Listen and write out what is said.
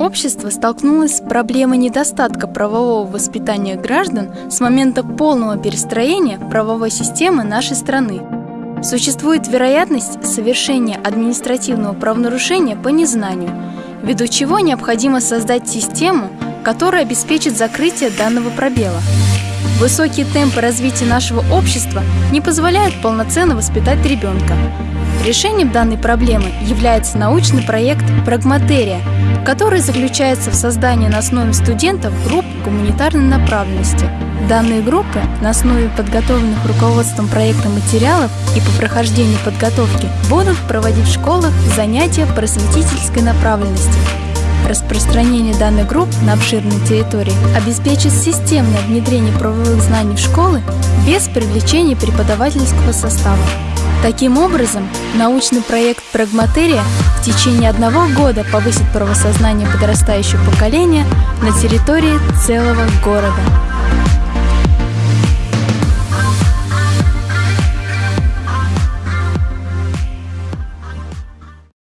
Общество столкнулось с проблемой недостатка правового воспитания граждан с момента полного перестроения правовой системы нашей страны. Существует вероятность совершения административного правонарушения по незнанию, ввиду чего необходимо создать систему, которая обеспечит закрытие данного пробела. Высокие темпы развития нашего общества не позволяют полноценно воспитать ребенка. Решением данной проблемы является научный проект «Прагматерия», который заключается в создании на основе студентов групп гуманитарной направленности. Данные группы на основе подготовленных руководством проекта материалов и по прохождению подготовки будут проводить в школах занятия просветительской направленности. Распространение данных групп на обширной территории обеспечит системное внедрение правовых знаний в школы без привлечения преподавательского состава. Таким образом, научный проект «Прагматерия» в течение одного года повысит правосознание подрастающего поколения на территории целого города.